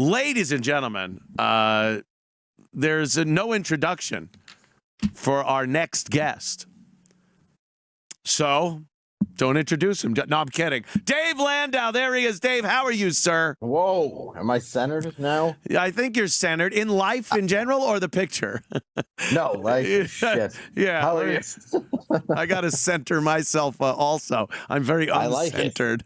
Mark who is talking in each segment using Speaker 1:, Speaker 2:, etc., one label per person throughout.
Speaker 1: ladies and gentlemen, uh, there's a no introduction for our next guest. So don't introduce him. No, I'm kidding. Dave Landau. There he is. Dave, how are you, sir?
Speaker 2: Whoa. Am I centered now?
Speaker 1: I think you're centered in life in general or the picture?
Speaker 2: no, life. Shit.
Speaker 1: Yeah.
Speaker 2: How are you?
Speaker 1: I got to center myself uh, also. I'm very uncentered.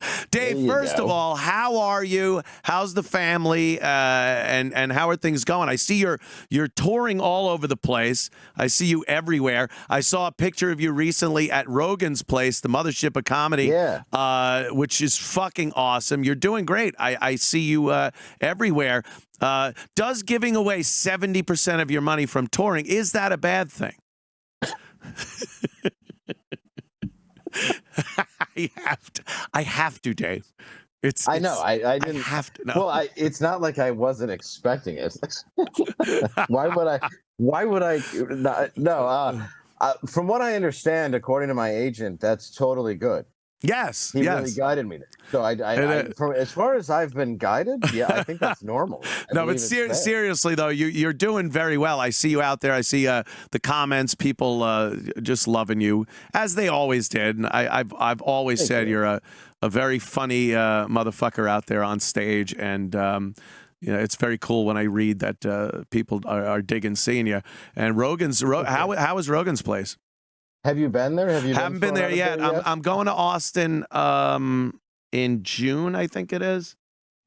Speaker 1: Dave, first
Speaker 2: go.
Speaker 1: of all, how are you? How's the family? Uh, and and how are things going? I see you're you're touring all over the place. I see you everywhere. I saw a picture of you recently at Rogan's place, the mothership of comedy,
Speaker 2: Yeah.
Speaker 1: uh, which is fucking awesome. You're doing great. I, I see you uh, everywhere. Uh, does giving away 70% of your money from touring, is that a bad thing? I have to. I have to, Dave. It's.
Speaker 2: I know.
Speaker 1: it's-
Speaker 2: I, I didn't.
Speaker 1: have to know.
Speaker 2: Well, I, it's not like I wasn't expecting it. why would I? Why would I? Not, no. Uh, uh, from what I understand, according to my agent, that's totally good.
Speaker 1: Yes.
Speaker 2: He really
Speaker 1: yes.
Speaker 2: guided me. So I, I,
Speaker 1: And,
Speaker 2: I from as far as I've been guided, yeah, I think that's normal. I
Speaker 1: no, but ser- seriously though, you you're doing very well. I see you out there. I see uh, the comments, people uh, just loving you as they always did. And I, I've I've always
Speaker 2: Thank
Speaker 1: said
Speaker 2: you.
Speaker 1: you. are a a very funny uh, motherfucker out there on stage, and um, you know it's very cool when I read that uh, people are, are digging seeing you. And Rogan's Ro-
Speaker 2: Okay.
Speaker 1: how how is Rogan's place?
Speaker 2: Have you been there? Have you?
Speaker 1: Haven't been
Speaker 2: thrown
Speaker 1: there
Speaker 2: out of
Speaker 1: yet. I'm, I'm going to Austin um, in June, I think it is.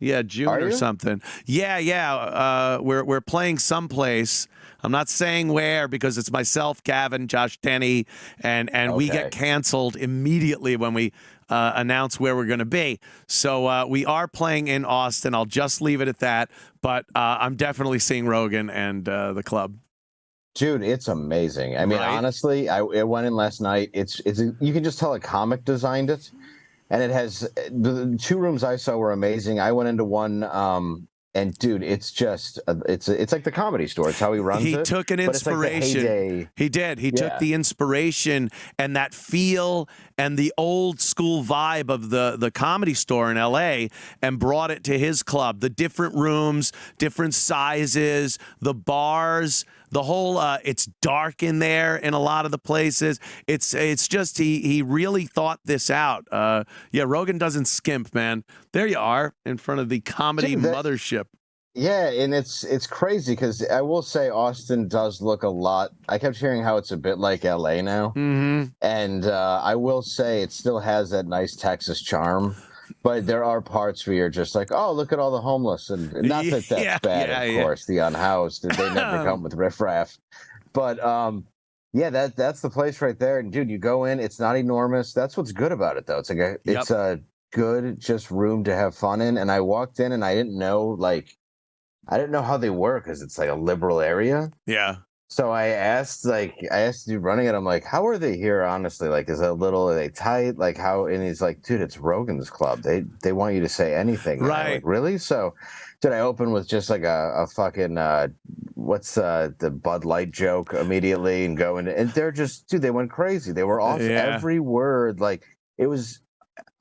Speaker 1: Yeah, June
Speaker 2: Are
Speaker 1: or
Speaker 2: you?
Speaker 1: something. Yeah, yeah. Uh, we're we're playing someplace. I'm not saying where because it's myself, Gavin, Josh Denny, and and we get canceled immediately when we uh, announce where we're going to be. So uh, we are playing in Austin. I'll just leave it at that. But uh, I'm definitely seeing Rogan and uh, the club.
Speaker 2: Dude, it's amazing. I mean,
Speaker 1: Right?
Speaker 2: honestly, I, I went in last night. It's it's you can just tell a comic designed it, and it has the, two rooms I saw were amazing. I went into one, um, and dude, it's just uh, it's it's like the comedy store. It's how he runs
Speaker 1: He
Speaker 2: it.
Speaker 1: took an
Speaker 2: it's like
Speaker 1: inspiration. He did. He took the inspiration and that feel and the old school vibe of the the comedy store in LA and brought it to his club. The different rooms, different sizes, the bars, the whole uh, it's dark in there in a lot of the places. It's it's just he he really thought this out. Uh, yeah, Rogan doesn't skimp, man. There you are in front of the comedy
Speaker 2: Dude, that-
Speaker 1: mothership.
Speaker 2: Yeah, and it's it's crazy because I will say Austin does look a lot. I kept hearing how it's a bit like LA now.
Speaker 1: hmm
Speaker 2: and uh, I will say it still has that nice Texas charm. But there are parts where you're just like, oh, look at all the homeless, and not that that's
Speaker 1: Yeah,
Speaker 2: bad,
Speaker 1: yeah,
Speaker 2: of
Speaker 1: yeah.
Speaker 2: course, the unhoused, they never come with riffraff. But um, yeah, that that's the place right there. And dude, you go in, it's not enormous. That's what's good about it, though. It's like a, it's a good just room to have fun in. And I walked in, and I didn't know like, I didn't know how they were because it's like a liberal area.
Speaker 1: Yeah.
Speaker 2: So I asked, like, I asked you running it. I'm like, how are they here? Honestly, like, is it a little? Are they tight? Like, how? And he's like, dude, it's Rogan's Club. They they want you to say anything.
Speaker 1: Right.
Speaker 2: Like, really? So, did I open with just like a, a fucking uh, what's uh the Bud Light joke immediately and go into and they're just dude, they went crazy. They were off
Speaker 1: Yeah.
Speaker 2: every word. Like it was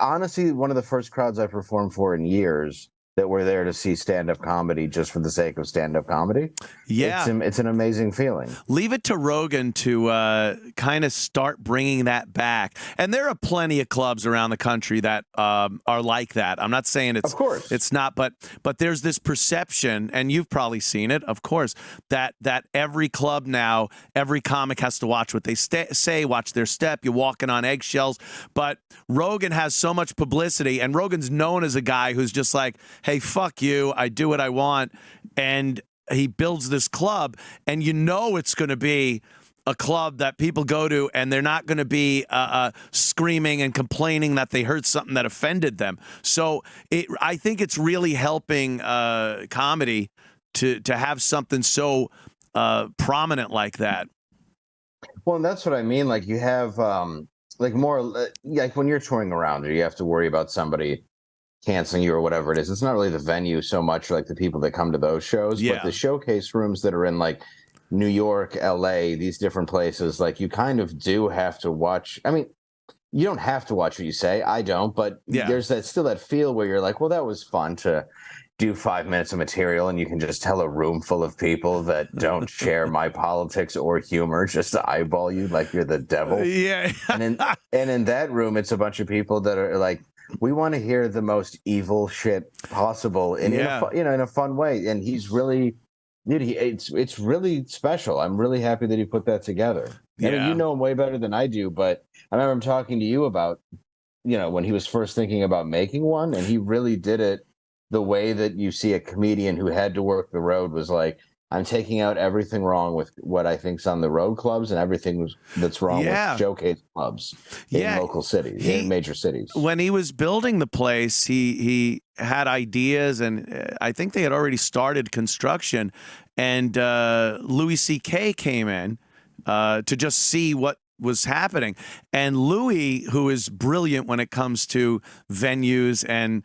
Speaker 2: honestly one of the first crowds I performed for in years that we're there to see stand up comedy just for the sake of stand up comedy.
Speaker 1: Yeah.
Speaker 2: It's, an- it's an amazing feeling.
Speaker 1: leave it to Rogan to uh, kind of start bringing that back. And there are plenty of clubs around the country that um, are like that. I'm not saying it's
Speaker 2: Of course.
Speaker 1: it's not, but but there's this perception, and you've probably seen it, of course, that that every club now, every comic has to watch what they say, watch their step. You're walking on eggshells. But Rogan has so much publicity, and Rogan's known as a guy who's just like, "Hey, fuck you, I do what I want," and he builds this club, and you know it's going to be a club that people go to and they're not going to be uh, uh, screaming and complaining that they heard something that offended them. So it, I think it's really helping uh, comedy to to have something so uh, prominent like that.
Speaker 2: Well, that's what I mean. Like you have um like more like when you're touring around, you have to worry about somebody canceling you or whatever it is. It's not really the venue so much like the people that come to those shows,
Speaker 1: Yeah.
Speaker 2: but the showcase rooms that are in like New York, LA, these different places, like you kind of do have to watch. I mean, you don't have to watch what you say. I don't, but
Speaker 1: Yeah.
Speaker 2: there's that still that feel where you're like, well, that was fun to do five minutes of material and you can just tell a room full of people that don't share my politics or humor just to eyeball you like you're the devil.
Speaker 1: Yeah.
Speaker 2: and in and in that room, it's a bunch of people that are like, we want to hear the most evil shit possible, and
Speaker 1: Yeah.
Speaker 2: in a, you know, in a fun way. And he's really, dude, he, it's it's really special. I'm really happy that he put that together. I mean,
Speaker 1: Yeah.
Speaker 2: you know him way better than I do, but I remember him talking to you about, you know, when he was first thinking about making one, and he really did it the way that you see a comedian who had to work the road was like, I'm taking out everything wrong with what I think's on the road clubs and everything that's wrong
Speaker 1: Yeah.
Speaker 2: with showcase clubs in
Speaker 1: Yeah,
Speaker 2: local cities,
Speaker 1: he-
Speaker 2: in major cities.
Speaker 1: when he was building the place, he he had ideas, and uh, I think they had already started construction. And uh, Louis C.K. came in uh, to just see what was happening. And Louis, who is brilliant when it comes to venues and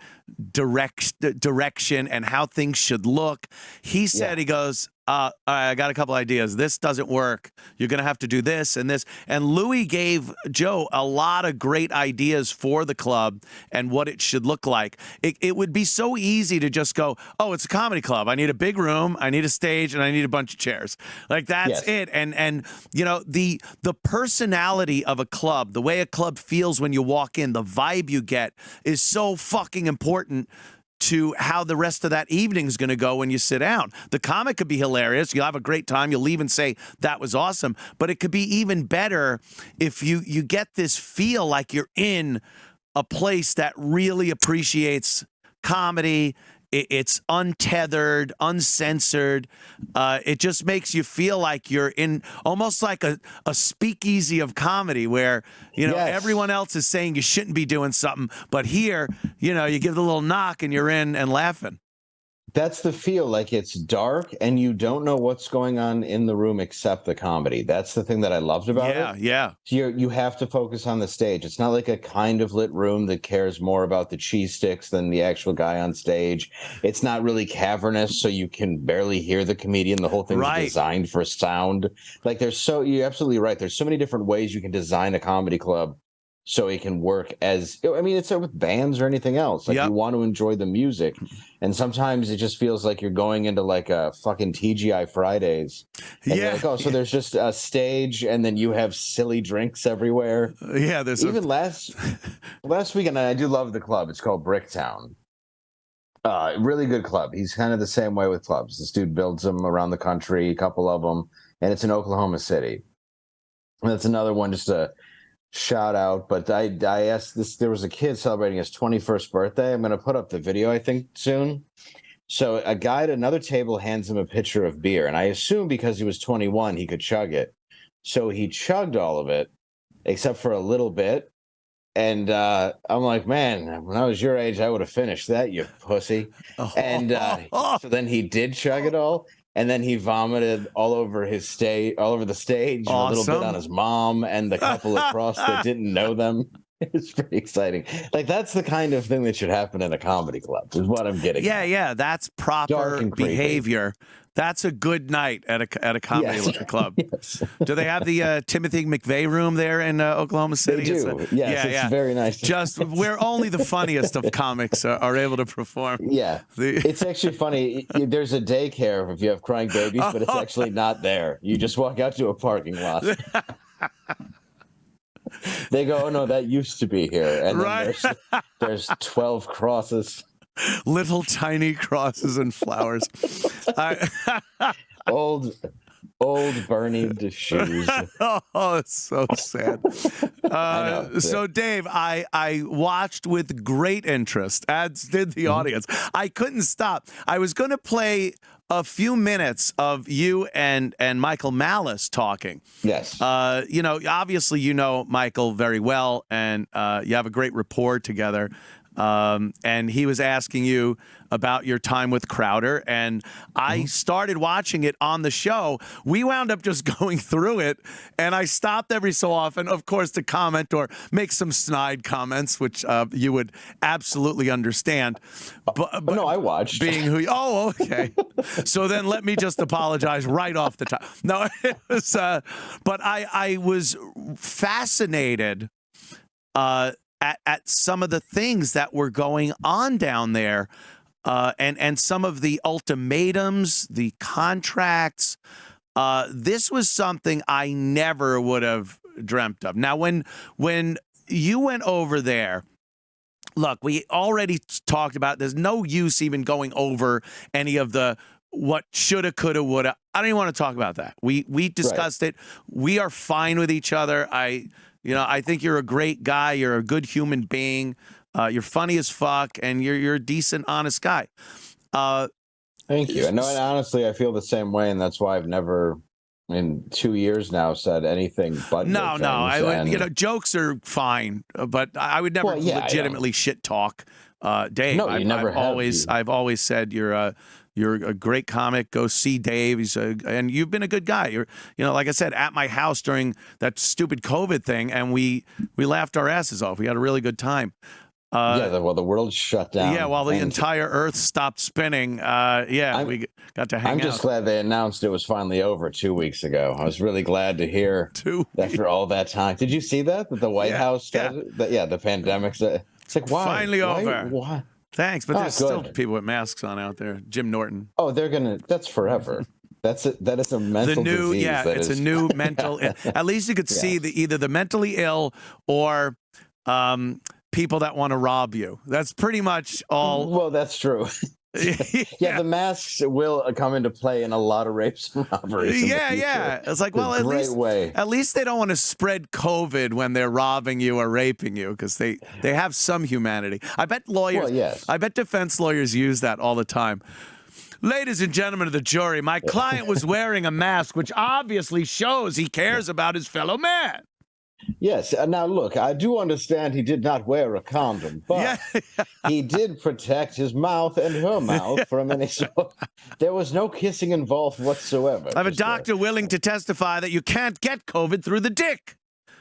Speaker 1: direct direction and how things should look, he said
Speaker 2: Yeah.
Speaker 1: he goes. Uh, I got a couple ideas. This doesn't work. You're going to have to do this and this. And Louis gave Joe a lot of great ideas for the club and what it should look like. It, it would be so easy to just go, oh, it's a comedy club. I need a big room, I need a stage, and I need a bunch of chairs. Like that's
Speaker 2: Yes.
Speaker 1: it. And and you know the the personality of a club, the way a club feels when you walk in, the vibe you get is so fucking important to how the rest of that evening is going to go when you sit down. The comic could be hilarious. You'll have a great time. You'll leave and say that was awesome. But it could be even better if you you get this feel like you're in a place that really appreciates comedy. It, it's untethered, uncensored. Uh, it just makes you feel like you're in almost like a, a speakeasy of comedy where, you know,
Speaker 2: Yes.
Speaker 1: everyone else is saying you shouldn't be doing something. But here, you know, you give the little knock and you're in and laughing.
Speaker 2: That's the feel. Like it's dark and you don't know what's going on in the room except the comedy. That's the thing that I loved about
Speaker 1: yeah,
Speaker 2: it.
Speaker 1: yeah.
Speaker 2: you you have to focus on the stage. It's not like a kind of lit room that cares more about the cheese sticks than the actual guy on stage. It's not really cavernous, so you can barely hear the comedian. The whole thing's
Speaker 1: Right.
Speaker 2: designed for sound. Like there's so you're absolutely right. There's so many different ways you can design a comedy club so it can work as I mean it's with bands or anything else. Like
Speaker 1: Yep.
Speaker 2: you want to enjoy the music. And sometimes it just feels like you're going into like a fucking TGI Fridays.
Speaker 1: Yeah.
Speaker 2: like, oh, so there's just a stage and then you have silly drinks everywhere.
Speaker 1: yeah, there's
Speaker 2: Even
Speaker 1: a,
Speaker 2: last last weekend, I do love the club. It's called Bricktown. Uh, really good club. He's kind of the same way with clubs. This dude builds them around the country, a couple of them, and it's in Oklahoma City. And that's another one, just a shout out. But I, I asked this. There was a kid celebrating his 21st birthday. I'm going to put up the video. I think soon. So a guy at another table hands him a pitcher of beer, and I assume because he was 21, he could chug it. So he chugged all of it, except for a little bit. And uh, I'm like, man, when I was your age, I would have finished that, you pussy. And uh, so then he did chug it all, and then he vomited all over his stage, all over the stage, and a little bit on his mom and the couple across that didn't know them. It's pretty exciting. Like that's the kind of thing that should happen in a comedy club. Is what I'm getting.
Speaker 1: yeah,
Speaker 2: at.
Speaker 1: yeah. That's proper behavior. That's a good night at a at a comedy
Speaker 2: Yes.
Speaker 1: club.
Speaker 2: Yes.
Speaker 1: Do they have the uh, Timothy McVeigh room there in uh, Oklahoma
Speaker 2: They
Speaker 1: City? It's
Speaker 2: do.
Speaker 1: a-
Speaker 2: yes,
Speaker 1: yeah,
Speaker 2: it's
Speaker 1: yeah.
Speaker 2: very nice.
Speaker 1: Just where only the funniest of comics are, are able to perform.
Speaker 2: yeah.
Speaker 1: The-
Speaker 2: It's actually funny. There's a daycare if you have crying babies, but it's actually not there. You just walk out to a parking lot. they go, "Oh no, that used to be here," and then
Speaker 1: Right.
Speaker 2: there's, there's twelve crosses.
Speaker 1: Little tiny crosses and flowers. I,
Speaker 2: Old, old burning shoes.
Speaker 1: oh, it's so sad. Uh,
Speaker 2: know.
Speaker 1: so, Dave, I I watched with great interest, as did the
Speaker 2: Mm-hmm.
Speaker 1: audience. I couldn't stop. I was going to play a few minutes of you and and Michael Malice talking.
Speaker 2: Yes.
Speaker 1: Uh, you know, obviously, you know Michael very well, and uh, you have a great rapport together. Um, and he was asking you about your time with Crowder, and I started watching it on the show. We wound up just going through it, and I stopped every so often, of course, to comment or make some snide comments, which uh, you would absolutely understand. But,
Speaker 2: but
Speaker 1: but
Speaker 2: no, I watched.
Speaker 1: being who you, oh okay so then let me just apologize right off the top no it was uh but i i was fascinated uh at, at some of the things that were going on down there uh, and and some of the ultimatums, the contracts. Uh, this was something I never would have dreamt of. Now, when when you went over there, look, we already talked about. There's no use even going over any of the what shoulda, coulda, woulda. I don't even want to talk about that. We we discussed right. it. We are fine with each other. I, you know, I think you're a great guy. You're a good human being. Uh, you're funny as fuck, and you're you're a decent, honest guy. Uh,
Speaker 2: Thank you. No, and honestly, I feel the same way, and that's why I've never in two years now said anything but
Speaker 1: no, no. I would, and... you know, jokes are fine, uh, but I would never well, yeah, legitimately shit talk. Uh, Dave,
Speaker 2: no, you
Speaker 1: I've,
Speaker 2: never
Speaker 1: I've always, I've always said you're a you're a great comic. Go see Dave. He's a, and you've been a good guy. You're, you know, like I said, at my house during that stupid COVID thing, and we we laughed our asses off. We had a really good time.
Speaker 2: Uh, yeah, the, well, the world shut down.
Speaker 1: Yeah, while the entire Earth stopped spinning. Uh, yeah, I'm, we got to hang out.
Speaker 2: I'm just glad they announced it was finally over two weeks ago. I was really glad to hear two after all that time. Did you see that? That the White yeah, House, yeah. The, yeah, the pandemic's. Uh, it's like why?
Speaker 1: Finally
Speaker 2: why,
Speaker 1: over.
Speaker 2: Why?
Speaker 1: Thanks, but oh, there's good. still people with masks on out there. Jim Norton.
Speaker 2: Oh, they're gonna. That's forever. That's a, that is a mental
Speaker 1: the new,
Speaker 2: disease.
Speaker 1: Yeah, it's
Speaker 2: is...
Speaker 1: a new mental. At least you could yeah. see the either the mentally ill or um, people that want to rob you. That's pretty much all.
Speaker 2: Well, that's true. yeah. yeah. the masks will uh, come into play in a lot of rapes and robberies.
Speaker 1: Yeah, yeah. It's like, well, at least way. at least they don't want to spread COVID when they're robbing you or raping you because they they have some humanity. I bet lawyers.
Speaker 2: Well, yes.
Speaker 1: I bet defense lawyers use that all the time. Ladies and gentlemen of the jury, my client was wearing a mask, which obviously shows he cares about his fellow man.
Speaker 2: Yes. Uh, now, look, I do understand he did not wear a condom, but yeah. he did protect his mouth and her mouth from any sort. There was no kissing involved whatsoever.
Speaker 1: I have a doctor there. willing to testify that you can't get COVID through the dick.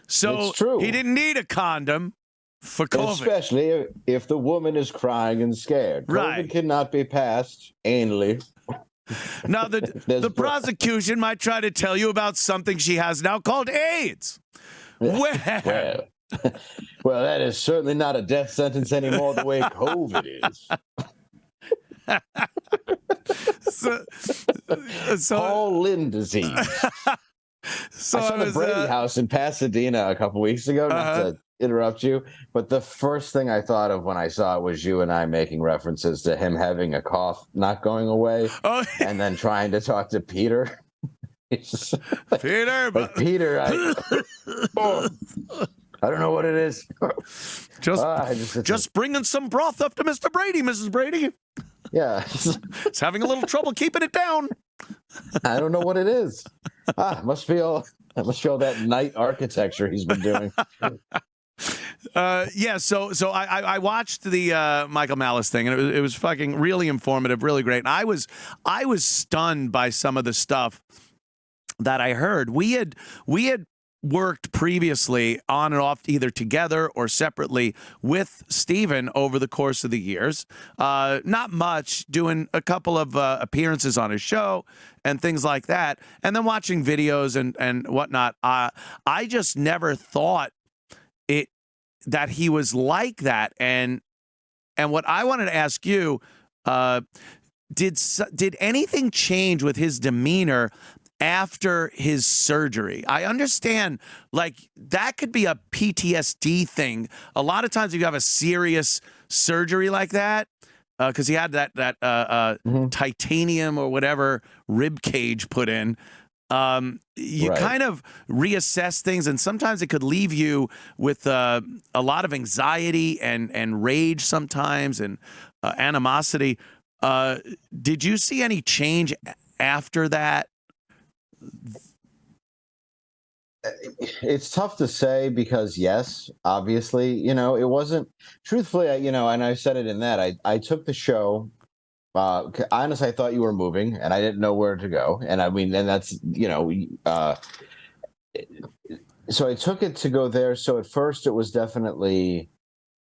Speaker 1: So
Speaker 2: it's true.
Speaker 1: he didn't need a condom for COVID.
Speaker 2: Especially if the woman is crying and scared. COVID right. cannot be passed anally.
Speaker 1: Now, the, the prosecution might try to tell you about something she has now called AIDS. Where?
Speaker 2: Well, well, that is certainly not a death sentence anymore the way COVID is. so, so, Paul Lynde disease. so I saw the Brady uh, House in Pasadena a couple weeks ago. Not uh-huh. to interrupt you, but the first thing I thought of when I saw it was you and I making references to him having a cough not going away, oh. and then trying to talk to Peter.
Speaker 1: Peter,
Speaker 2: but Peter, I, oh, I don't know what it is.
Speaker 1: Just, uh, just, just bringing some broth up to Mr. Brady, Mrs. Brady.
Speaker 2: Yeah,
Speaker 1: it's having a little trouble keeping it down.
Speaker 2: I don't know what it is. Ah, must be all. Must be all that night architecture he's been doing.
Speaker 1: Uh, yeah, so so I I watched the uh, Michael Malice thing and it was, it was fucking really informative, really great. And I was I was stunned by some of the stuff that I heard. We had we had worked previously on and off either together or separately with Steven over the course of the years. Uh, not much, doing a couple of uh, appearances on his show and things like that, and then watching videos and and whatnot. Uh, I just never thought it that he was like that, and and what I wanted to ask you. Uh, did did anything change with his demeanor after his surgery. I understand, like, that could be a PTSD thing. A lot of times, if you have a serious surgery like that, because uh, he had that that uh, uh, mm-hmm. titanium or whatever rib cage put in. Um, you right. kind of reassess things, and sometimes it could leave you with uh, a lot of anxiety and and rage sometimes, and uh, animosity. Uh, did you see any change after that?
Speaker 2: It's tough to say because yes obviously you know it wasn't truthfully you know and i said it in that i i took the show uh honestly i thought you were moving and i didn't know where to go and i mean and that's you know uh so i took it to go there so at first it was definitely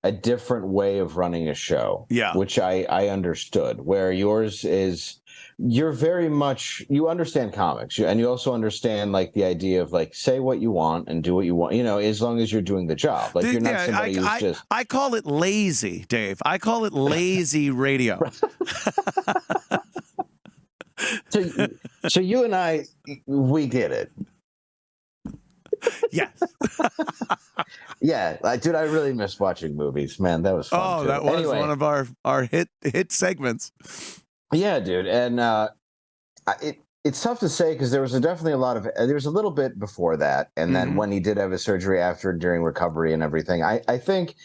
Speaker 2: a different way of running a show.
Speaker 1: Yeah.
Speaker 2: Which I I understood. Where yours is you're very much you understand comics and you also understand like the idea of like say what you want and do what you want you know as long as you're doing the job like you're not yeah, somebody I, who's
Speaker 1: I,
Speaker 2: just
Speaker 1: I call it lazy Dave I call it lazy radio
Speaker 2: so, so you and I we get it
Speaker 1: yes.
Speaker 2: yeah, dude, I really miss watching movies, man. That was fun.
Speaker 1: Oh,
Speaker 2: too.
Speaker 1: that was anyway, one of our our hit hit segments.
Speaker 2: Yeah, dude, and uh, it it's tough to say because there was a, definitely a lot of there was a little bit before that, and then mm-hmm. when he did have his surgery after during recovery and everything, I I think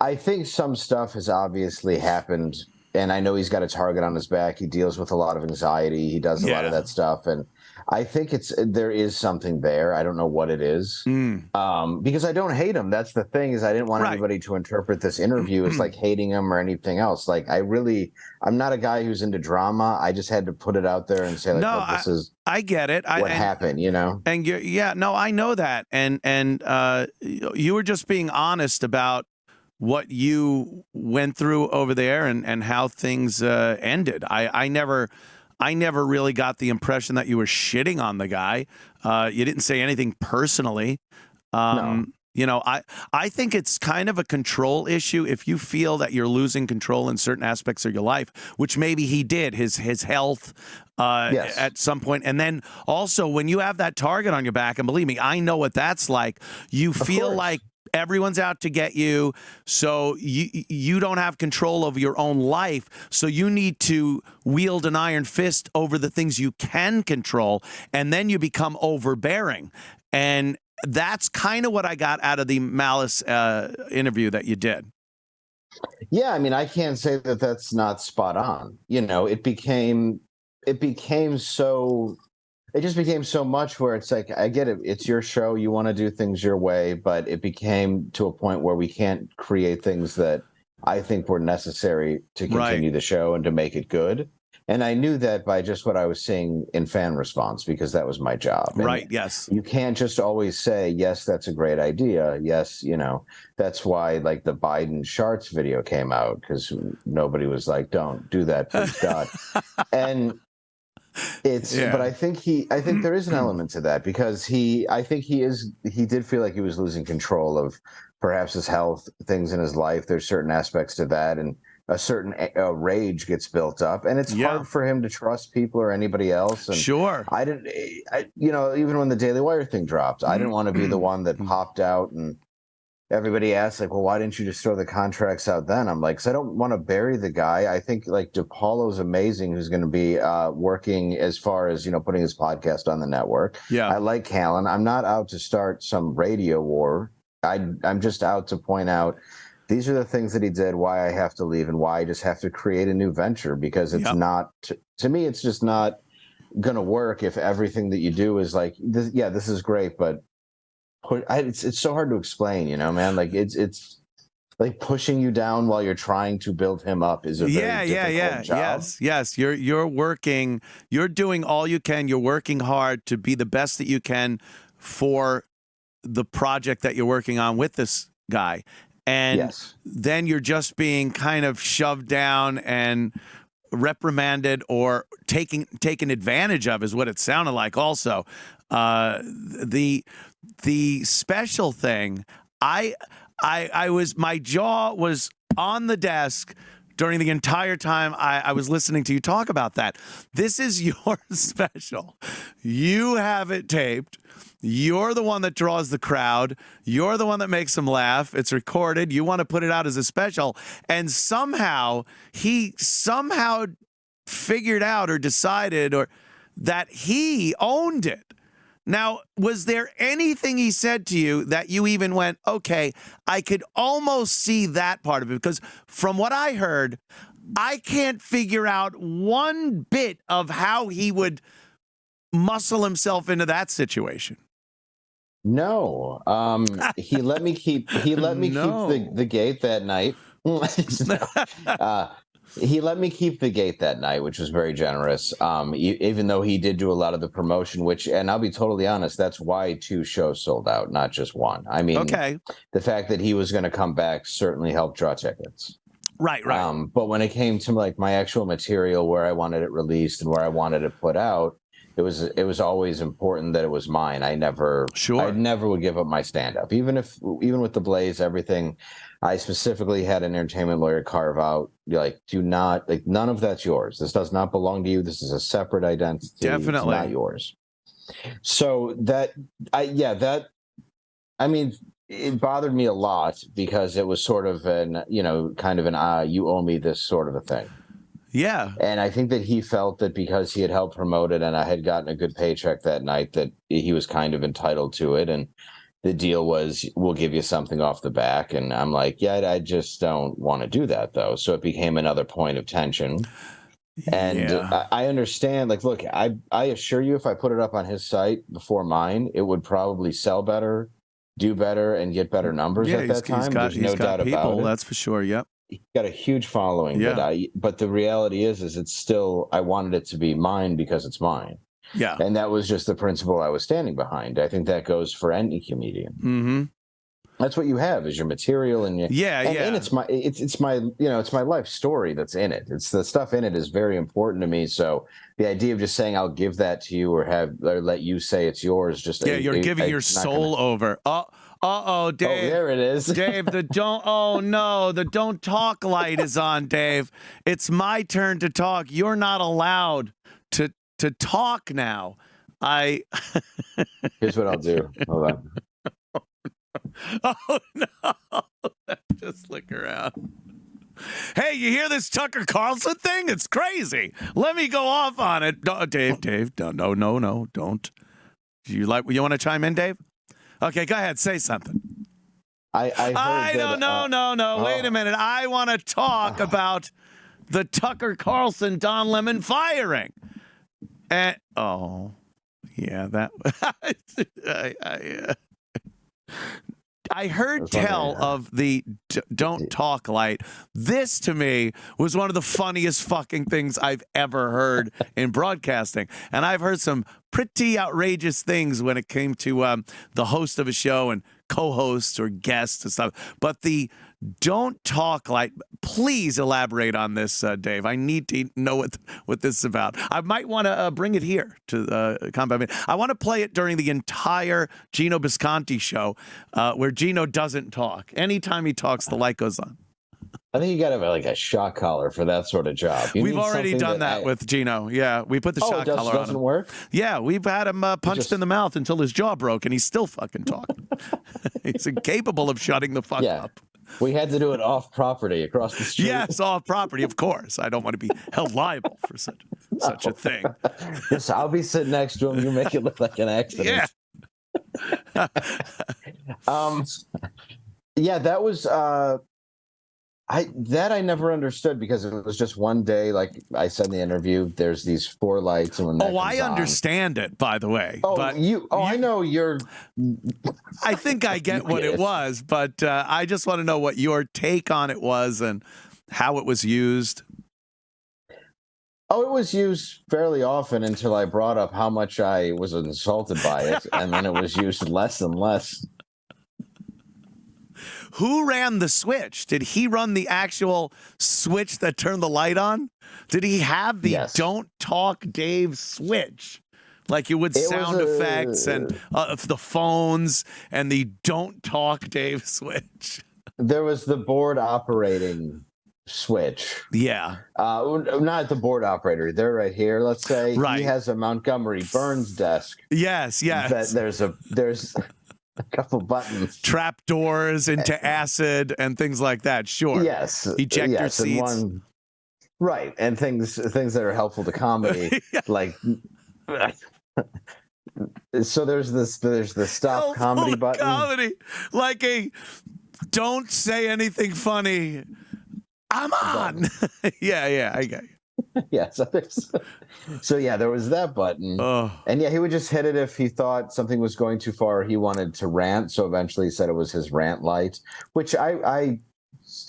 Speaker 2: I think some stuff has obviously happened, and I know he's got a target on his back. He deals with a lot of anxiety. He does a yeah. lot of that stuff, and I think it's there is something there. I don't know what it is, mm. um, because I don't hate him. That's the thing is I didn't want right. anybody to interpret this interview as like hating him or anything else. Like I really, I'm not a guy who's into drama. I just had to put it out there and say like, no, this
Speaker 1: I,
Speaker 2: is.
Speaker 1: I get it.
Speaker 2: What
Speaker 1: I,
Speaker 2: happened, you know?
Speaker 1: And yeah, no, I know that, and and uh, you were just being honest about what you went through over there and and how things uh, ended. I I never I never really got the impression that you were shitting on the guy. Uh, you didn't say anything personally. Um, no. You know, I I think it's kind of a control issue if you feel that you're losing control in certain aspects of your life, which maybe he did, his his health uh, yes. at some point, and then also when you have that target on your back, and believe me, I know what that's like. You feel like everyone's out to get you so you you don't have control of your own life so you need to wield an iron fist over the things you can control and then you become overbearing and that's kind of what I got out of the malice uh, interview that you did.
Speaker 2: Yeah, I mean, I can't say that that's not spot on. You know, it became it became so it just became so much where it's like i get it it's your show you want to do things your way but it became to a point where we can't create things that i think were necessary to continue right. the show and to make it good. And i knew that by just what i was seeing in fan response because that was my job.
Speaker 1: And right yes.
Speaker 2: you can't just always say yes that's a great idea. Yes you know that's why like the biden charts video came out because nobody was like don't do that please god. And it's yeah. but i think he i think there is an element to that because he i think he is he did feel like he was losing control of perhaps his health things in his life there's certain aspects to that and a certain uh, rage gets built up and it's yeah. hard for him to trust people or anybody else and
Speaker 1: sure
Speaker 2: i didn't I, you know even when the daily wire thing dropped i didn't want to be the one that popped out and everybody asks like, well, why didn't you just throw the contracts out then? I'm like, because I don't want to bury the guy. I think like DePaulo's amazing, who's going to be uh, working as far as you know putting his podcast on the network.
Speaker 1: Yeah,
Speaker 2: I like Callen. I'm not out to start some radio war. I I'm just out to point out. These are the things that he did, why I have to leave, and why I just have to create a new venture because it's yep. not, to, to me, it's just not going to work if everything that you do is like, this, yeah, this is great, but I, it's it's so hard to explain, you know, man. Like it's it's like pushing you down while you're trying to build him up is a yeah yeah yeah job.
Speaker 1: yes yes you're you're working you're doing all you can you're working hard to be the best that you can for the project that you're working on with this guy and yes. then you're just being kind of shoved down and reprimanded or taking taken advantage of is what it sounded like also uh, the the special thing, I I I was my jaw was on the desk during the entire time I, I, was listening to you talk about that. This is your special. You have it taped. You're the one that draws the crowd. You're the one that makes them laugh. It's recorded. You want to put it out as a special. And somehow he somehow figured out or decided or that he owned it. Now, was there anything he said to you that you even went, okay, I could almost see that part of it? Because from what I heard, I can't figure out one bit of how he would muscle himself into that situation.
Speaker 2: No, um, he let me keep he let me no. keep the, the gate that night. uh, he let me keep the gate that night, which was very generous. Um, even though he did do a lot of the promotion, which, and I'll be totally honest, that's why two shows sold out, not just one. I mean,
Speaker 1: Okay.
Speaker 2: the fact that he was going to come back certainly helped draw tickets.
Speaker 1: Right, right.
Speaker 2: Um, but when it came to like my actual material, where I wanted it released and where I wanted it put out, it was it was always important that it was mine. I never,
Speaker 1: Sure.
Speaker 2: I never would give up my stand up, even if even with the Blaze, everything. I specifically had an entertainment lawyer carve out like, do not like none of that's yours. This does not belong to you. This is a separate identity. It's
Speaker 1: Definitely.
Speaker 2: not yours. So that I yeah that I mean it bothered me a lot because it was sort of an you know kind of an ah you owe me this sort of a thing
Speaker 1: yeah.
Speaker 2: and i think that he felt that because he had helped promote it and i had gotten a good paycheck that night that he was kind of entitled to it and the deal was we'll give you something off the back and i'm like yeah i just don't want to do that though so it became another point of tension and
Speaker 1: yeah.
Speaker 2: I, I understand like look i i assure you if i put it up on his site before mine it would probably sell better do better and get better mm, numbers
Speaker 1: yeah,
Speaker 2: at that time
Speaker 1: got,
Speaker 2: there's
Speaker 1: he's
Speaker 2: no
Speaker 1: got
Speaker 2: doubt
Speaker 1: people,
Speaker 2: about it
Speaker 1: that's for sure. Yep.
Speaker 2: he's got a huge following
Speaker 1: Yeah.
Speaker 2: but i but the reality is is it's still i wanted it to be mine because it's mine
Speaker 1: Yeah.
Speaker 2: and that was just the principle i was standing behind i think that goes for any comedian
Speaker 1: Mm-hmm.
Speaker 2: that's what you have is your material and your
Speaker 1: Yeah,
Speaker 2: and,
Speaker 1: yeah.
Speaker 2: and it's my it's it's my you know it's my life story that's in it it's the stuff in it is very important to me so the idea of just saying i'll give that to you or have or let you say it's yours just
Speaker 1: yeah,
Speaker 2: I-
Speaker 1: you're
Speaker 2: I-
Speaker 1: giving
Speaker 2: I-
Speaker 1: your
Speaker 2: not gonna-
Speaker 1: soul over. Uh, uh-oh,
Speaker 2: oh
Speaker 1: Dave.
Speaker 2: there it is
Speaker 1: Dave, the don't oh no, the don't talk light is on, Dave. It's my turn to talk. You're not allowed to to talk now. I
Speaker 2: here's what i'll do hold on
Speaker 1: Oh no. Just look around. Hey, you hear this Tucker Carlson thing? It's crazy. Let me go off on it. No, Dave, Dave, no, no, no, no, don't. Do you like you want to chime in, Dave? Okay, go ahead, say something.
Speaker 2: i i, heard
Speaker 1: I don't no,
Speaker 2: uh,
Speaker 1: no, no. Wait
Speaker 2: oh.
Speaker 1: a minute. I want to talk about the Tucker Carlson Don Lemon firing. And oh, yeah, that I, I, uh, I heard
Speaker 2: That's
Speaker 1: tell
Speaker 2: huh?
Speaker 1: of the d- don't talk light. This to me was one of the funniest fucking things I've ever heard in broadcasting. And I've heard some pretty outrageous things when it came to um, the host of a show and co-hosts or guests and stuff. But the don't talk like. Please elaborate on this, uh, Dave. I need to know what what this is about. I might want to uh, bring it here to uh, Compound. I want to play it during the entire Gino Bisconti show, uh, where Gino doesn't talk. Anytime he talks, the light goes on.
Speaker 2: I think you got to have like a shock collar for that sort of job. You
Speaker 1: we've already done that,
Speaker 2: I-
Speaker 1: with Gino. Yeah, we put the
Speaker 2: oh,
Speaker 1: shock
Speaker 2: does,
Speaker 1: collar on
Speaker 2: doesn't
Speaker 1: him.
Speaker 2: work.
Speaker 1: Yeah, we've had him uh, punched
Speaker 2: just-
Speaker 1: in the mouth until his jaw broke, and he's still fucking talking. he's incapable of shutting the fuck
Speaker 2: Yeah.
Speaker 1: up.
Speaker 2: We had to do it off property across the street.
Speaker 1: Yes, off property, of course. I don't want to be held liable for such such a thing.
Speaker 2: yes, I'll be sitting next to him. You make it look like an accident.
Speaker 1: Yeah.
Speaker 2: Um, yeah, that was uh, I that I never understood because it was just one day. Like I said in the interview, there's these four lights, and when
Speaker 1: Oh, I
Speaker 2: comes on-
Speaker 1: understand it, by the way.
Speaker 2: Oh,
Speaker 1: but
Speaker 2: you. Oh, I know you're.
Speaker 1: I think I get what it
Speaker 2: it.
Speaker 1: was, but uh, I just want to know what your take on it was and how it was used.
Speaker 2: Oh, it was used fairly often until I brought up how much I was insulted by it, and then it was used less and less.
Speaker 1: Who ran the switch? Did he run the actual switch that turned the light on? Did he have the
Speaker 2: Yes.
Speaker 1: don't talk Dave switch? Like you would
Speaker 2: It
Speaker 1: sound
Speaker 2: a-
Speaker 1: effects and uh, the phones and the don't talk Dave switch.
Speaker 2: There was the board operating switch.
Speaker 1: Yeah.
Speaker 2: Uh, not the board operator. They're right here. Let's say
Speaker 1: Right.
Speaker 2: he has a Montgomery Burns desk.
Speaker 1: Yes. Yes.
Speaker 2: That there's a there's a couple buttons.
Speaker 1: Trap doors into acid and things like that. Sure.
Speaker 2: Yes, uh,
Speaker 1: Ejector
Speaker 2: yes,
Speaker 1: seats.
Speaker 2: one right, and things things that are helpful to comedy, like. So there's this there's the stop
Speaker 1: Helpful
Speaker 2: comedy button.
Speaker 1: Comedy. Like a don't say anything funny. I'm on. yeah. Yeah. I got you.
Speaker 2: yeah, so there's so yeah, there was that button.
Speaker 1: Oh.
Speaker 2: And yeah, he would just hit it if he thought something was going too far. He wanted to rant, so eventually he said it was his rant light, which I I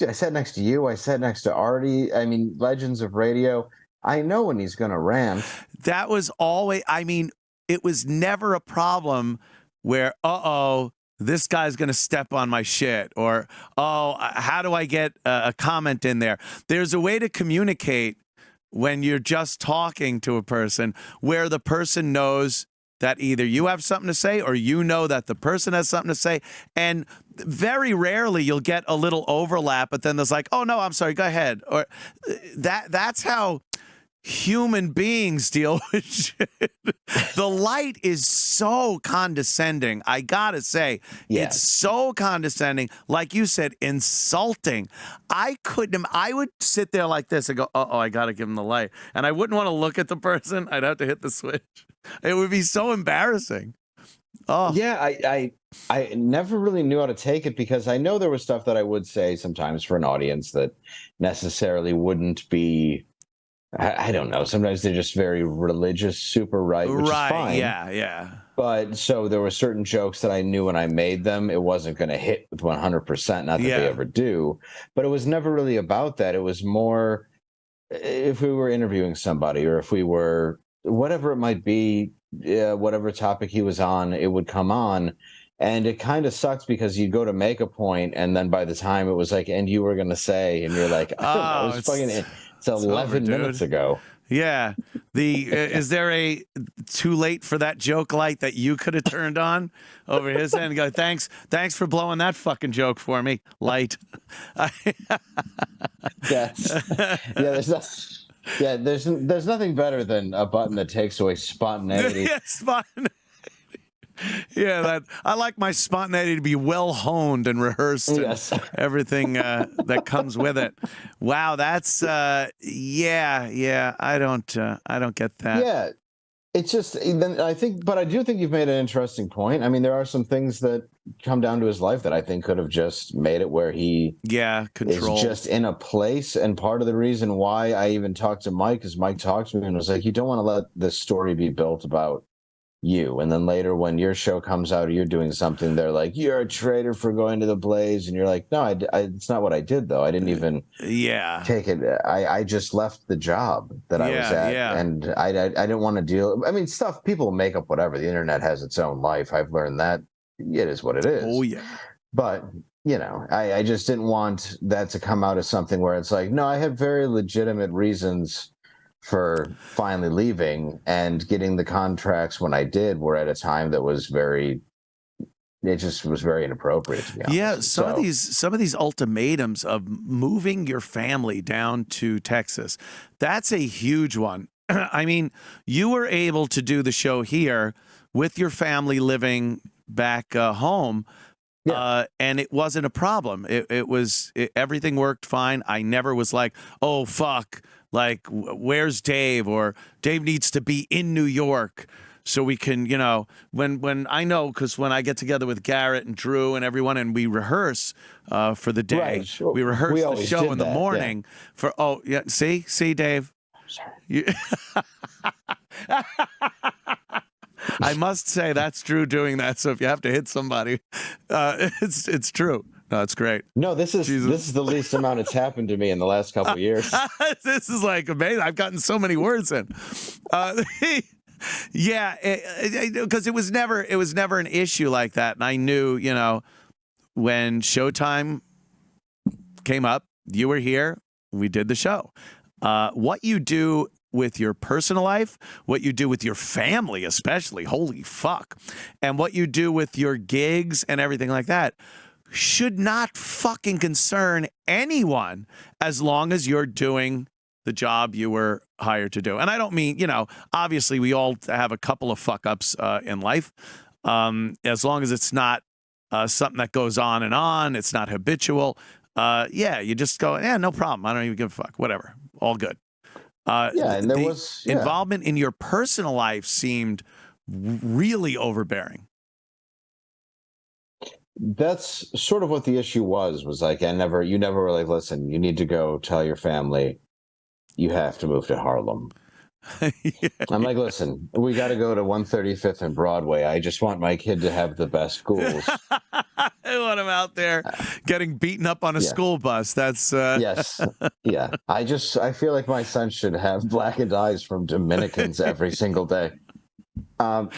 Speaker 2: I sat next to you. I sat next to Artie. I mean, legends of radio. I know when he's going to rant.
Speaker 1: That was always. I mean, it was never a problem where, uh oh, this guy's going to step on my shit, or oh, how do I get a comment in there? There's a way to communicate when you're just talking to a person where the person knows that either you have something to say or you know that the person has something to say. And very rarely you'll get a little overlap, but then there's like, oh no, I'm sorry, go ahead. Or uh, that that's how human beings deal with shit. the light is so condescending. I gotta say, yeah. it's so condescending. Like you said, insulting. I couldn't. I would sit there like this and go, "Uh oh, I gotta give him the light," and I wouldn't want to look at the person. I'd have to hit the switch. It would be so embarrassing.
Speaker 2: Oh yeah, I, I I never really knew how to take it because I know there was stuff that I would say sometimes for an audience that necessarily wouldn't be I, I, don't know. Sometimes they're just very religious, super right, which right, is fine.
Speaker 1: Yeah, yeah.
Speaker 2: But so there were certain jokes that I knew when I made them, it wasn't going to hit with 100%. Not that yeah. they ever do, but it was never really about that. It was more if we were interviewing somebody or if we were whatever it might be, uh, whatever topic he was on, it would come on. And it kind of sucks because you'd go to make a point, and then by the time it was like, and you were going to say, and you're like, oh, it was fucking it's 11 over, minutes ago.
Speaker 1: Yeah. The uh, is there a too late for that joke light that you could have turned on over his end? And go, thanks, thanks for blowing that fucking joke for me, light.
Speaker 2: Yes. yeah. There's yeah. There's there's nothing better than a button that takes away spontaneity.
Speaker 1: yeah, spontaneity yeah, that I like my spontaneity to be well honed and rehearsed. And yes. everything uh, that comes with it. Wow, that's uh, yeah, yeah. I don't, uh, I don't get that.
Speaker 2: Yeah, it's just I think, but I do think you've made an interesting point. I mean, there are some things that come down to his life that I think could have just made it where he
Speaker 1: yeah control.
Speaker 2: is just in a place. And part of the reason why I even talked to Mike is Mike talked to me and was like, you don't want to let this story be built about you. And then later when your show comes out or you're doing something they're like you're a traitor for going to the blaze. And you're like no I, I, it's not what i did though. I didn't uh, even
Speaker 1: yeah.
Speaker 2: take it. I i just left the job that i was at yeah. and I, I i didn't want to deal i mean stuff people make up whatever. The internet has its own life. I've learned that. It is what it is.
Speaker 1: Oh yeah.
Speaker 2: But you know i i just didn't want that to come out as something where it's like no i had very legitimate reasons for finally leaving and getting the contracts when I did were at a time that was very it just was very inappropriate to be honest.
Speaker 1: Yeah, some so, of these some of these ultimatums of moving your family down to Texas, that's a huge one. I mean, you were able to do the show here with your family living back uh, home. Yeah. Uh, and it wasn't a problem. It, it was it, everything worked fine. I never was like, "Oh fuck, like where's Dave or Dave needs to be in New York so we can you know when when I know because when I get together with Garrett and Drew and everyone and we rehearse uh, for the day right, sure. we rehearse we the show in the that, morning yeah. for oh yeah see see Dave sorry you, I must say that's Drew doing that so if you have to hit somebody uh, it's it's true no, it's great.
Speaker 2: No, this is Jesus. this is the least amount it's happened to me in the last couple years.
Speaker 1: this is like amazing. I've gotten so many words in. Uh, yeah, because it, it, it was never it was never an issue like that, and I knew you know when Showtime came up, you were here. We did the show. Uh, what you do with your personal life, what you do with your family, especially, holy fuck, and what you do with your gigs and everything like that should not fucking concern anyone as long as you're doing the job you were hired to do. And I don't mean, you know, obviously we all have a couple of fuck ups uh, in life. Um, as long as it's not uh, something that goes on and on, it's not habitual. Uh, yeah, you just go, yeah, no problem. I don't even give a fuck. Whatever. All good.
Speaker 2: Uh, yeah, and there the was
Speaker 1: yeah. involvement in your personal life seemed really overbearing
Speaker 2: that's sort of what the issue was was like i never you never really listen you need to go tell your family you have to move to harlem yeah. i'm like listen we got to go to 135th and broadway i just want my kid to have the best schools
Speaker 1: I want him out there getting beaten up on a
Speaker 2: Yeah.
Speaker 1: school bus. That's uh,
Speaker 2: yes yeah i just i feel like my son should have blackened eyes from dominicans every single day um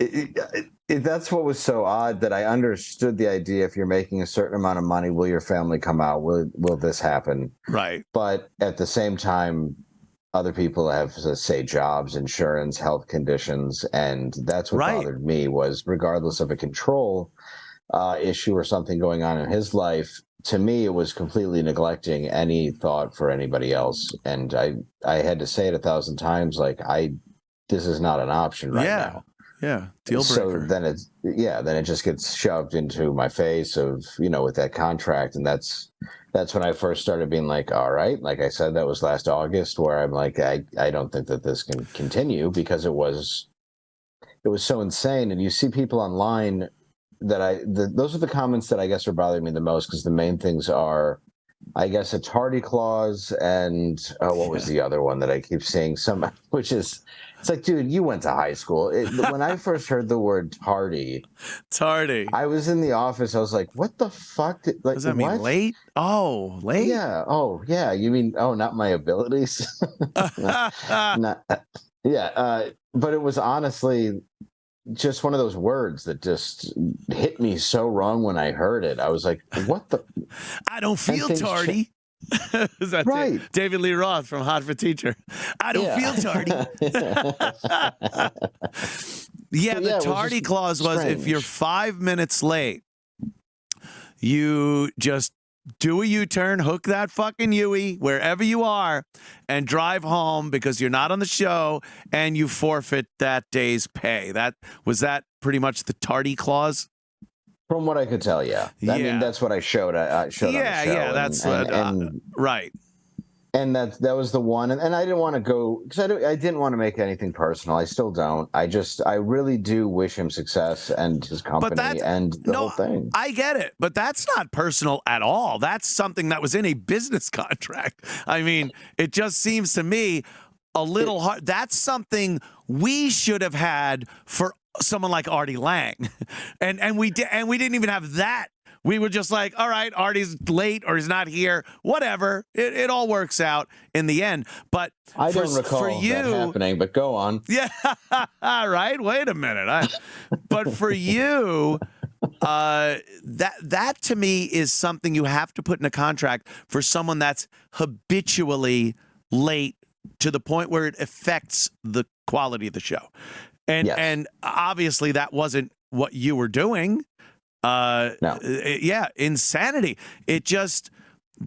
Speaker 2: it, it, it, that's what was so odd that i understood the idea if you're making a certain amount of money will your family come out will will this happen
Speaker 1: right.
Speaker 2: but at the same time other people have let's say jobs insurance health conditions and that's what
Speaker 1: Right.
Speaker 2: bothered me was regardless of a control uh, issue or something going on in his life to me it was completely neglecting any thought for anybody else and i i had to say it a thousand times like i this is not an option right
Speaker 1: Yeah.
Speaker 2: now
Speaker 1: Yeah. Deal
Speaker 2: so then it's yeah then it just gets shoved into my face of you know with that contract. And that's that's when i first started being like all right. Like i said that was last august where i'm like i i don't think that this can continue because it was it was so insane. And you see people online that i the, those are the comments that i guess are bothering me the most because the main things are i guess a tardy clause and oh, what was the other one that i keep seeing some which is it's like dude you went to high school it, when i first heard the word tardy
Speaker 1: Tardy.
Speaker 2: i was in the office i was like what the fuck did, like
Speaker 1: Does that mean late? Oh, late.
Speaker 2: yeah oh yeah you mean oh not my abilities not, yeah uh, but it was honestly just one of those words that just hit me so wrong when i heard it i was like what the
Speaker 1: I don't feel tardy. Is that
Speaker 2: Right.
Speaker 1: David Lee Roth from Hot for Teacher? I don't
Speaker 2: Yeah.
Speaker 1: feel tardy. Yeah, the
Speaker 2: yeah,
Speaker 1: tardy clause was if you're five minutes late, you just do a U-turn, hook that fucking Yui wherever you are, and drive home because you're not on the show, and you forfeit that day's pay. That was that pretty much the tardy clause.
Speaker 2: From what i could tell yeah i
Speaker 1: Yeah.
Speaker 2: mean that's what i showed i, I showed
Speaker 1: Yeah,
Speaker 2: on the show
Speaker 1: yeah,
Speaker 2: and-
Speaker 1: that's
Speaker 2: and,
Speaker 1: what, uh, Right.
Speaker 2: and that that was the one and, and i didn't want to go because I, I didn't want to make anything personal i still don't i just i really do wish him success and his company
Speaker 1: that's-
Speaker 2: and the
Speaker 1: no,
Speaker 2: whole thing
Speaker 1: I get it, but that's not personal at all. That's something that was in a business contract. I mean, it just seems to me a little hard. That's something we should have had for someone like Artie Lange, and and we did, and we didn't even have that. We were just like, all right, Artie's late or he's not here, whatever. It, it all works out in the end. But
Speaker 2: i
Speaker 1: for,
Speaker 2: don't recall
Speaker 1: for you,
Speaker 2: that happening but go on
Speaker 1: yeah, all right. Wait a minute. I, but for you, uh, that that to me is something you have to put in a contract for someone that's habitually late to the point where it affects the quality of the show. And
Speaker 2: Yes.
Speaker 1: and obviously that wasn't what you were doing. Uh,
Speaker 2: No.
Speaker 1: yeah, insanity. It just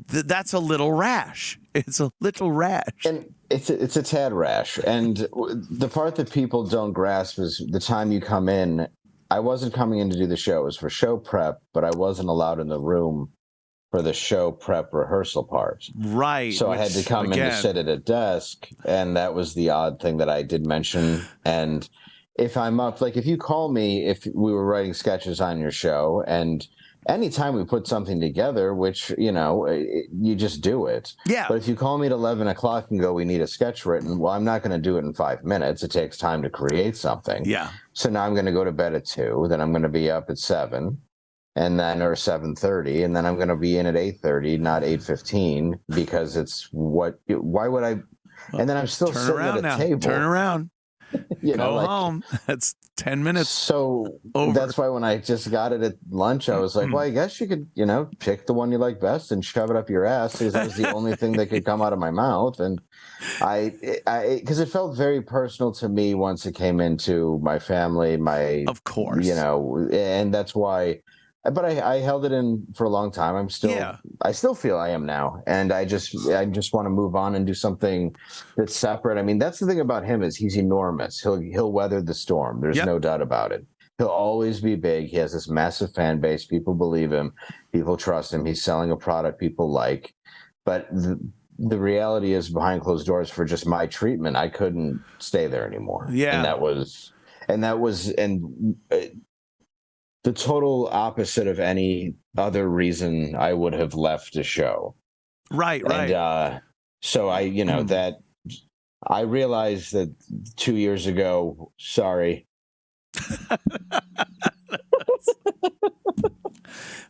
Speaker 1: th- that's a little rash. It's a little rash.
Speaker 2: and it's a, it's a tad rash and the part that people don't grasp is the time you come in i wasn't coming in to do the show it was for show prep but i wasn't allowed in the room for the show prep rehearsal part
Speaker 1: right.
Speaker 2: so I had to come in to
Speaker 1: again,
Speaker 2: sit at a desk, and that was the odd thing that I did mention. And if I'm up, like if you call me, if we were writing sketches on your show, and anytime we put something together, which you know, it, you just do it.
Speaker 1: Yeah.
Speaker 2: But if you call me at eleven o'clock and go, we need a sketch written, well, I'm not going to do it in five minutes. It takes time to create something.
Speaker 1: Yeah.
Speaker 2: So now I'm going to go to bed at two. Then I'm going to be up at seven, and then or seven thirty, and then I'm going to be in at eight thirty, not eight fifteen, because it's what. Why would I? And then I'm still
Speaker 1: Turn
Speaker 2: sitting at a
Speaker 1: now.
Speaker 2: table.
Speaker 1: Turn around.
Speaker 2: You know,
Speaker 1: Go
Speaker 2: like,
Speaker 1: home. That's 10 minutes
Speaker 2: so
Speaker 1: over.
Speaker 2: that's why when I just got it at lunch, I was like, mm-hmm. well, I guess you could, you know, pick the one you like best and shove it up your ass because that was the only thing that could come out of my mouth. And I, I, because it felt very personal to me once it came into my family, my,
Speaker 1: of course.
Speaker 2: you know, and that's why. But I, I held it in for a long time. I'm still,
Speaker 1: Yeah.
Speaker 2: I still feel I am now, and I just, I just want to move on and do something that's separate. I mean, that's the thing about him is he's enormous. He'll, he'll weather the storm. There's
Speaker 1: Yep.
Speaker 2: no doubt about it. He'll always be big. He has this massive fan base. People believe him. People trust him. He's selling a product people like. But the, the reality is, behind closed doors, for just my treatment, I couldn't stay there anymore.
Speaker 1: Yeah.
Speaker 2: and that was, and that was, and uh, the total opposite of any other reason I would have left a show.
Speaker 1: Right, right.
Speaker 2: And uh, so I, you know,
Speaker 1: Mm.
Speaker 2: that I realized that two years ago. Sorry.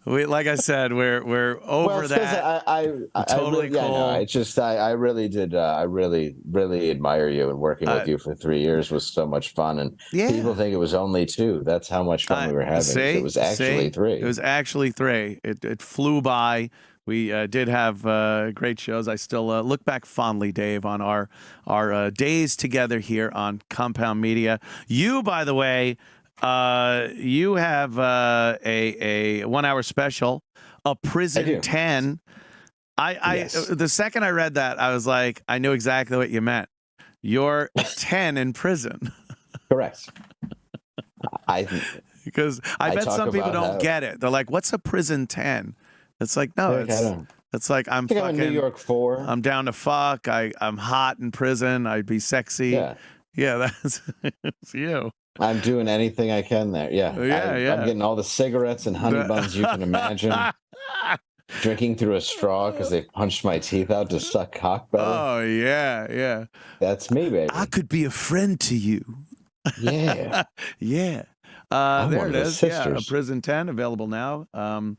Speaker 1: we, like I said, we're we're over
Speaker 2: well,
Speaker 1: that.
Speaker 2: I, I, I
Speaker 1: totally
Speaker 2: I really, yeah, no, it's just I, I really did. Uh, I really, really admire you, and working with
Speaker 1: Uh,
Speaker 2: you for three years was so much fun. And
Speaker 1: yeah.
Speaker 2: people think it was only two. That's how much fun
Speaker 1: I-
Speaker 2: we were having.
Speaker 1: see?
Speaker 2: it was actually
Speaker 1: See?
Speaker 2: three.
Speaker 1: It was actually three. It it flew by. We uh, did have uh, great shows. I still uh, look back fondly, Dave, on our our uh, days together here on Compound Media. You, by the way, uh, you have uh, a a one hour special, a prison
Speaker 2: do.
Speaker 1: ten. I, I
Speaker 2: Yes.
Speaker 1: the second I read that, I was like, I knew exactly what you meant. You're ten in prison.
Speaker 2: Correct. I
Speaker 1: because I,
Speaker 2: I
Speaker 1: bet some people don't
Speaker 2: how-
Speaker 1: get it. They're like, "What's a prison 10? It's like, no, it's it's like I'm
Speaker 2: I think I'm
Speaker 1: fucking,
Speaker 2: New York four.
Speaker 1: I'm down to fuck. I I'm hot in prison. I'd be sexy.
Speaker 2: yeah,
Speaker 1: Yeah, that's it's you.
Speaker 2: I'm doing anything I can there. Yeah,
Speaker 1: Yeah,
Speaker 2: I,
Speaker 1: yeah.
Speaker 2: I'm getting all the cigarettes and honey buns you can imagine. Drinking through a straw because they punched my teeth out to suck cock better.
Speaker 1: oh yeah, yeah.
Speaker 2: That's me, baby.
Speaker 1: I could be a friend to you.
Speaker 2: Yeah.
Speaker 1: yeah. Uh, there it is. Yeah, a prison 10 available now. Um,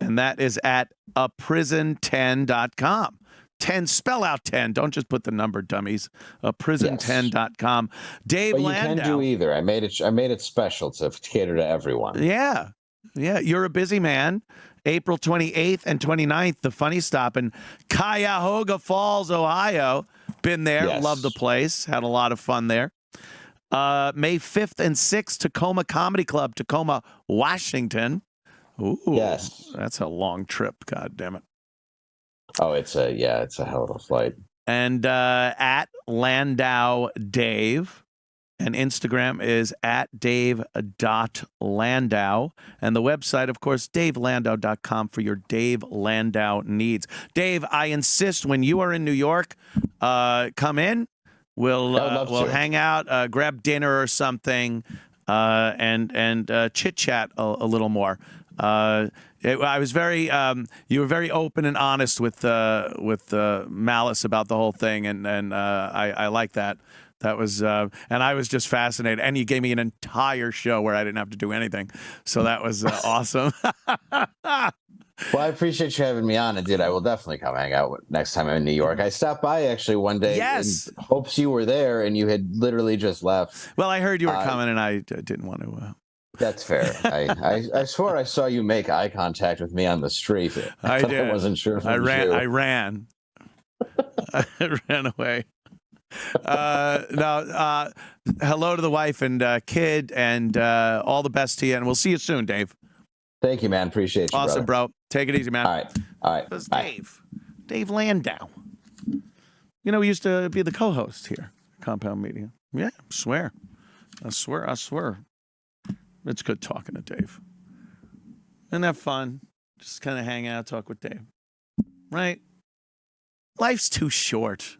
Speaker 1: and that is at a prison10.com. 10, spell out 10. Don't just put the number, dummies. A prison10.com. Dave
Speaker 2: But you
Speaker 1: Landau.
Speaker 2: can do either. I made it. I made it special to cater to everyone.
Speaker 1: Yeah. Yeah. You're a busy man. April 28th and 29th, the funny stop in Cuyahoga Falls, Ohio. Been there.
Speaker 2: Yes.
Speaker 1: Love the place. Had a lot of fun there. Uh, May 5th and 6th, Tacoma Comedy Club, Tacoma, Washington. Ooh.
Speaker 2: Yes.
Speaker 1: That's a long trip. God damn it.
Speaker 2: Oh, it's a yeah, it's a hell of a flight.
Speaker 1: And uh, at Landau Dave. And Instagram is at dave.landau. And the website, of course, davelandau.com for your Dave Landau needs. Dave, I insist when you are in New York, uh, come in. We'll, uh, we'll
Speaker 2: to.
Speaker 1: hang out, uh, grab dinner or something, uh, and, and uh, chit chat a, a little more. Uh, it, I was very, um, you were very open and honest with uh, with uh, Malice about the whole thing, and and uh, I, I like that. That was, uh, and I was just fascinated. And you gave me an entire show where I didn't have to do anything, so that was uh, awesome.
Speaker 2: Well, I appreciate you having me on, and dude, I will definitely come hang out next time I'm in New York. I stopped by actually one day.
Speaker 1: Yes.
Speaker 2: in hopes you were there, and you had literally just left.
Speaker 1: well, I heard you were coming, and I didn't want to.
Speaker 2: That's fair. I, I I swore I saw you make eye contact with me on the street.
Speaker 1: I did.
Speaker 2: I wasn't sure. If
Speaker 1: I
Speaker 2: was
Speaker 1: ran.
Speaker 2: you.
Speaker 1: I ran. I ran away. Uh, no. Uh, hello to the wife and uh, kid, and uh, all the best to you. And we'll see you soon, Dave.
Speaker 2: Thank you, man. Appreciate you.
Speaker 1: Awesome,
Speaker 2: brother.
Speaker 1: bro. Take it easy, man.
Speaker 2: All right. All right.
Speaker 1: That's. Dave. Dave Landau. You know, he used to be the co-host here, Compound Media. Yeah, I swear. I swear, I swear. It's good talking to Dave. Isn't that fun? Just kind of hang out, talk with Dave. Right? Life's too short.